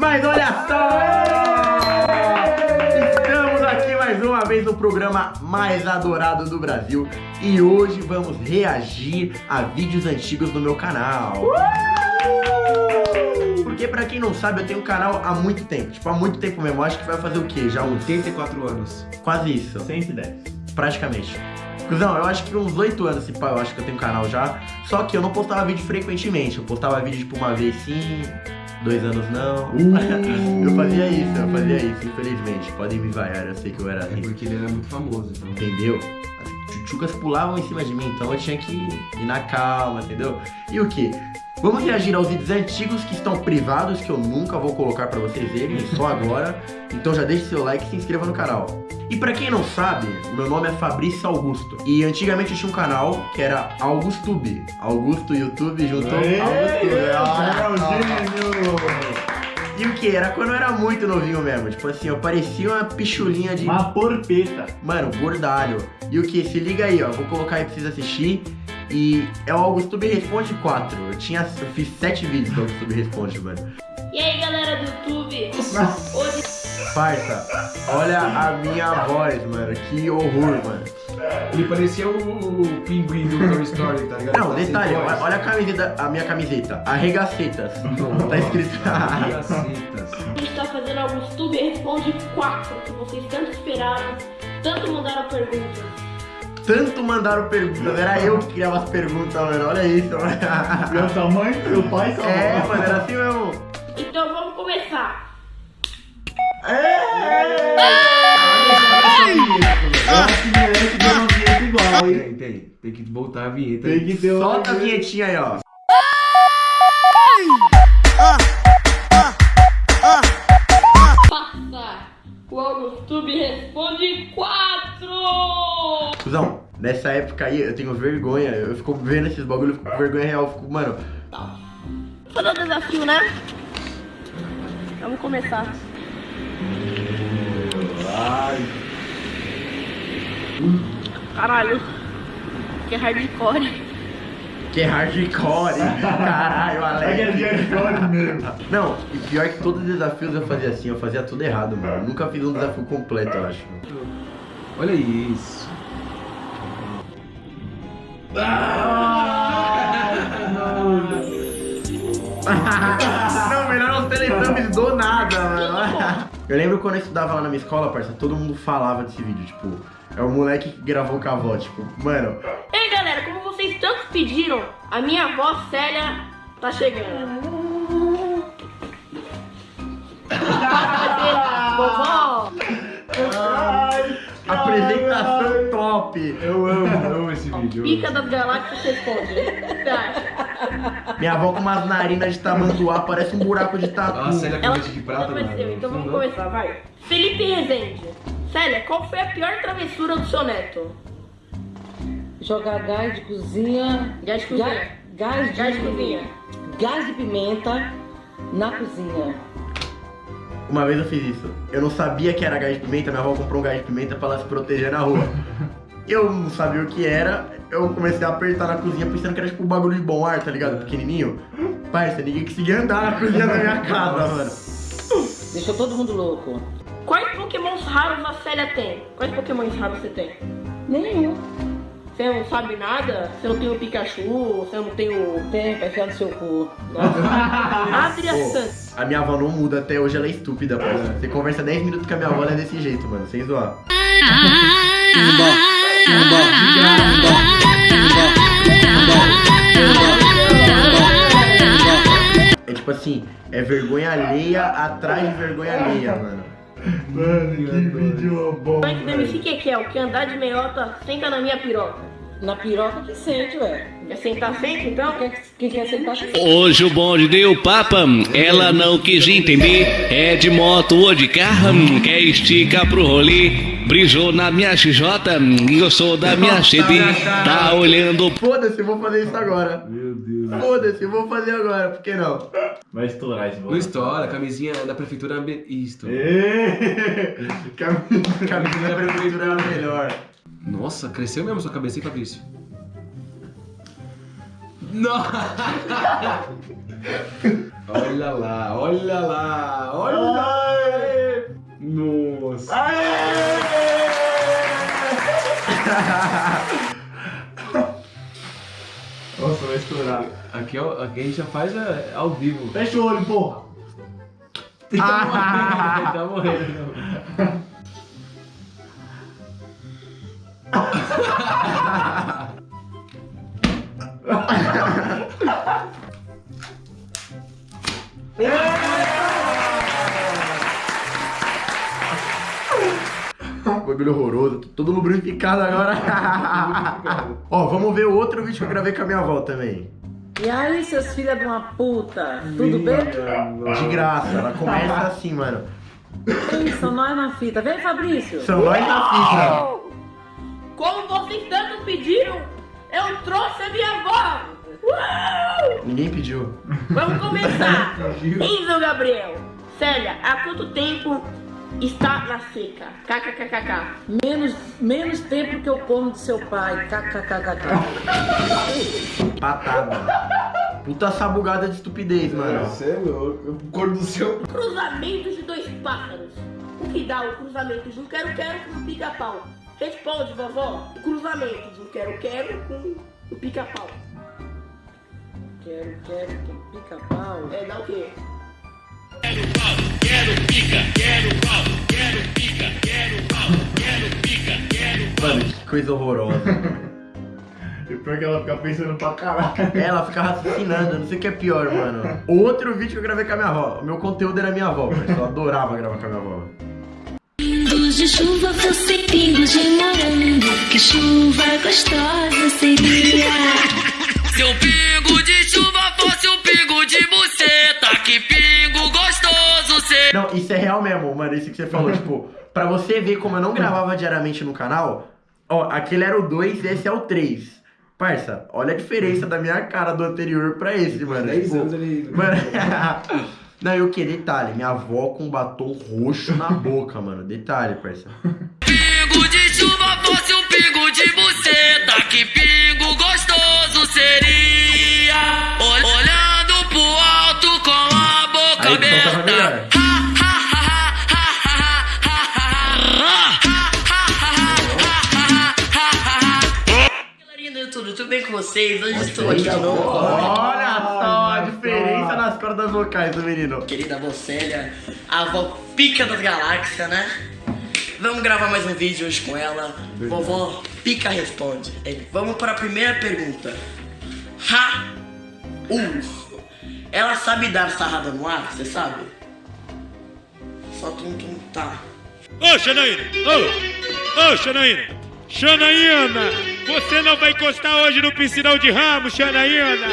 Mas olha só! Estamos aqui mais uma vez no programa mais adorado do Brasil e hoje vamos reagir a vídeos antigos do meu canal. Porque pra quem não sabe, eu tenho um canal há muito tempo, tipo há muito tempo mesmo, acho que vai fazer o quê? Já uns 84 anos. quase isso, 110. praticamente. Cusão, eu acho que uns 8 anos, pá, eu acho que eu tenho canal já. Só que eu não postava vídeo frequentemente. Eu postava vídeo, tipo, uma vez sim, dois anos não. eu fazia isso, eu fazia isso, infelizmente. Podem me vaiar, eu sei que eu era É assim. porque ele era muito famoso, então. Entendeu? As tchutchucas pulavam em cima de mim, então eu tinha que ir na calma, entendeu? E o que? Vamos reagir aos vídeos antigos que estão privados, que eu nunca vou colocar pra vocês verem, só agora. Então já deixe seu like e se inscreva no canal. E pra quem não sabe, meu nome é Fabrício Augusto. E antigamente eu tinha um canal que era AugusTube. Augusto YouTube juntou AugusTube. É Ah, o gênio! E o que? Era quando eu era muito novinho mesmo. Tipo assim, eu parecia uma pichulinha de Uma porpeta. Mano, gordalho. E o que? Se liga aí, ó. Vou colocar aí pra vocês assistir. E é o AugustoTube Responde 4. Eu, tinha, eu fiz 7 vídeos do AugustoTube Responde, mano. E aí galera do YouTube, hoje Parça, olha a minha voz, mano. Que horror, mano. Ele parecia o, o pinguim do Toy Story, tá ligado? Não, Tá sem detalhe, voz. olha, olha a camiseta, a minha camiseta. Arregacetas. Tá escrito. Gacetas. a gente tá fazendo alguns YouTube Responde 4, que vocês tanto esperaram, tanto mandaram perguntas. Tanto mandaram perguntas. Era eu que criava as perguntas, mano. Olha isso, mano. Meu mãe, seu pai, sua É, mano, era assim mesmo. Então vamos começar. Hein? Tem, tem. Tem que voltar a vinheta. Tem que ter Solta a vinhetinha aí, ó. AugustoTube Responde 4! Cusão, nessa época aí eu tenho vergonha. Eu fico vendo esses bagulho, fico com vergonha real. Fico, mano, Vou fazer desafio, né? Vamos começar. Caralho. Que hardcore. que é hardcore. Caralho, É que é Alex. hardcore mesmo. Não, e pior que todos os desafios eu fazia assim, eu fazia tudo errado, mano. Eu nunca fiz um desafio completo, eu acho. Olha isso. Não, melhor os Teletubbies do. Eu lembro quando eu estudava lá na minha escola, parça, todo mundo falava desse vídeo, tipo, é o moleque que gravou com a avó, tipo, mano, Ei galera, como vocês tanto pediram, a minha avó Célia tá chegando. Vovó, apresentação top. Eu amo, eu amo esse vídeo. pica das galáxias responde. Tá. Minha avó com umas narinas de tamanduá, parece um buraco de tatu. A Célia com Ela de prata, mano. então vamos começar, vai. Felipe Rezende. Célia, qual foi a pior travessura do seu neto? Jogar gás de cozinha. Gás de cozinha. Ga- Gás de, Gás de cozinha. Gás de pimenta na cozinha. Uma vez eu fiz isso. Eu não sabia que era gás de pimenta, minha avó comprou um gás de pimenta pra ela se proteger na rua. Eu não sabia o que era, eu comecei a apertar na cozinha pensando que era tipo um bagulho de bom ar, tá ligado? Pequenininho. Parça, ninguém conseguia andar na cozinha da minha casa, mano. Deixou todo mundo louco. Quais pokémons raros a Célia tem? Quais pokémons raros você tem? Nenhum. Você não sabe nada? Você não tem o Pikachu? Você não tem o... Tem pra enfiar no seu cu. Adria Santos. a minha avó não muda até hoje, ela é estúpida, parça. Você conversa 10 minutos com a minha avó, ela é desse jeito, mano, sem zoar. É tipo assim, é vergonha alheia atrás de vergonha alheia, mano. Mano, que vídeo bom. Mike do MC Kekel, que andar de meiota, senta na minha piroca. Na piroca que sente, ué. Quer sentar sempre então? Quem, quem quer sentar que sente. Hoje o bonde deu papa, ela não quis entender. É de moto ou de carro, quer esticar pro rolê. Brisou na minha XJ e eu sou da minha CD. Tá olhando Foda-se, eu vou fazer isso agora. Meu Deus. Foda-se, eu vou fazer agora, por que não? Vai estourar esse Não bolo. estoura, a camisinha da prefeitura ambi- Isto. Ê, Cam- Camisa da prefeitura é a melhor. Nossa, cresceu mesmo sua cabeça, hein, Fabrício? Nossa, olha lá, olha lá, olha lá! Nossa! Nossa, vai estourar. Aqui, é aqui a gente já faz a, ao vivo. Fecha o olho, porra! tá morrendo, tá morrendo. Bagulho horroroso, tô todo lubrificado agora. Ó, vamos ver o outro vídeo que eu gravei com a minha avó também. E aí, seus filhos de uma puta, tudo bem? De graça, ela começa assim, mano. São nós na fita. Vem, Fabrício. São nós na fita. Como vocês tanto pediram, eu trouxe a minha avó! Uau! Ninguém pediu. Vamos começar! Enzo Gabriel! Célia, há quanto tempo está na seca? KKKKK. Menos, menos tempo que eu como do seu pai. KKKKK. Patada. Puta sabugada de estupidez, mano. Você é louco. Cor do seu. Cruzamento de dois pássaros. O que dá o cruzamento de um quero-quero com um pica-pau? Responde, vovó. O cruzamento de um quero-quero com um pica-pau. Quero, quero, que pica-pau. É, dá o quê? Mano, que coisa horrorosa. E pior que ela fica pensando pra caralho. Ela fica raciocinando, não sei o que é pior, mano. Outro vídeo que eu gravei com a minha avó. O meu conteúdo era minha avó, mas eu adorava gravar com a minha avó. Pingos de chuva fossem pingos de morango, que chuva gostosa seria. Se o pingo de que pingo gostoso seria. Não, isso é real mesmo, mano, isso que você falou, tipo, pra você ver como eu não gravava diariamente no canal, ó, aquele era o 2 e esse é o 3. Parça, olha a diferença da minha cara do anterior pra esse, mano. 10 tipo, anos ele. Mano, não, e o que? Detalhe, minha avó com batom roxo na boca, mano. Detalhe, parça. Pingo de chuva fosse um pingo de buceta, que pingo gostoso seria. Aí melhor. Galerinha do YouTube, tudo bem com vocês? Hoje estou aqui de novo Olha só a diferença nas cordas vocais do menino. querida avó Célia, a avó pica das galáxias, né? Vamos gravar mais um vídeo hoje com ela. Vovó Pica responde. Vamos para a primeira pergunta. Ha! Uh! Ela sabe dar sarrada no ar, você sabe? Só tum tum tá. Ô, Xanaína! Ô! Ô, Xanaína! Xanaína! Você não vai encostar hoje no piscinão de ramo, Xanaína!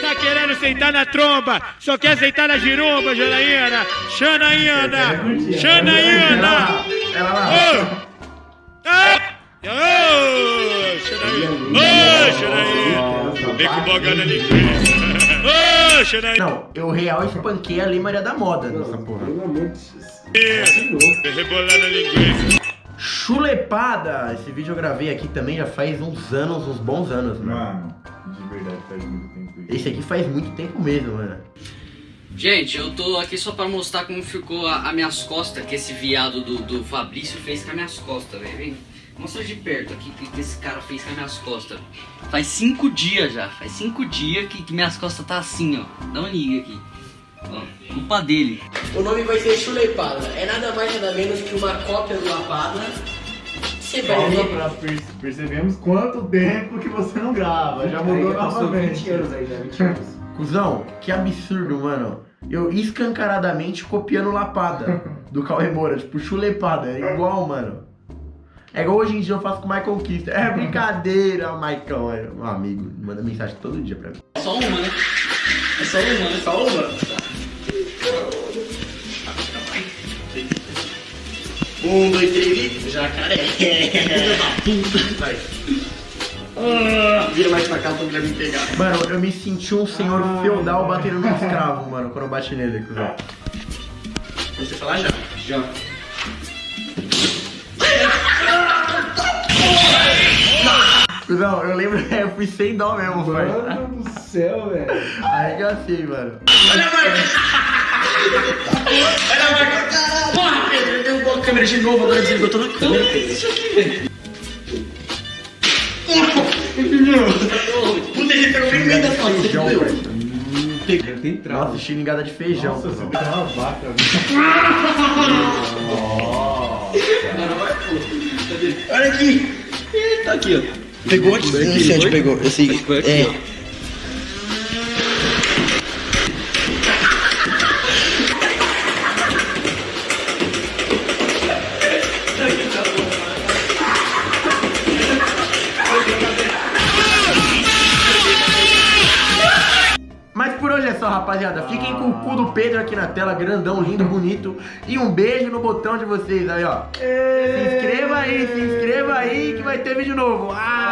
Tá querendo sentar na tromba, só quer sentar na giromba, Xanaína! Xanaína! Xanaína! Ela lá. Ô! Ah! Ô, Xanaína! Ô, Xanaína! Vem com boga na linguiça! Ô, Xanaína! Não, eu real espanquei a Lei Maria da Moda nessa porra. Pelo amor de Deus. Rebolar na linguiça! Chulepada! Esse vídeo eu gravei aqui também já faz uns anos, uns bons anos, mano. Mano, de verdade faz muito tempo isso. Esse aqui faz muito tempo mesmo, mano. Gente, eu tô aqui só pra mostrar como ficou a, a minhas costas, que esse viado do, do Fabrício fez com as minhas costas, velho. Mostra de perto aqui o que, que esse cara fez com as minhas costas. Faz cinco dias já, faz cinco dias que, que minhas costas tá assim, ó. Dá uma liga aqui. Ó, culpa dele. O nome vai ser Chulepada. É nada mais nada menos que uma cópia do Lapada. Você vai ver. pra per- percebemos quanto tempo que você não grava. Já mudou Aí, passou novamente. 20 anos aí já, 20 anos. Cusão, que absurdo, mano. Eu escancaradamente copiando Lapada do Cauê Moura, tipo, chulepada, é igual, mano. É igual hoje em dia eu faço com o Michael Kister. É brincadeira, Maicon, é um amigo, manda mensagem todo dia pra mim. É só uma, né? É só uma, né? Só uma. Um, dois, três e. Jacaré. Filho da puta. Vai. Ah, vira mais pra cá pra me pegar. Mano, eu me senti um senhor feudal batendo num escravo, mano, quando eu bati nele, cuzão. Você falar já? Já. Cuzão, eu lembro, eu fui sem dó mesmo, parça. Mano do céu, velho. Arregacei, mano. Olha a marca! Olha a marca! Porra, Pedro, derrubou a câmera de novo, agora desligou toda a câmera, Pedro. Isso aqui, velho. Puta Puta, ele pegou bem no meio das costas, você. Hum, tem- trauma. Nossa, xingada de feijão. Nossa, você uma vaca. Olha aqui. Tá aqui, ó. Pegou aqui. Não sei onde pegou. Esse, é. Mas por hoje é só, rapaziada. Fiquem com o cu do Pedro aqui na tela, grandão, lindo, bonito. E um beijo no botão de vocês aí, ó. Se inscreva aí, se inscreva aí que vai ter vídeo novo. Ah!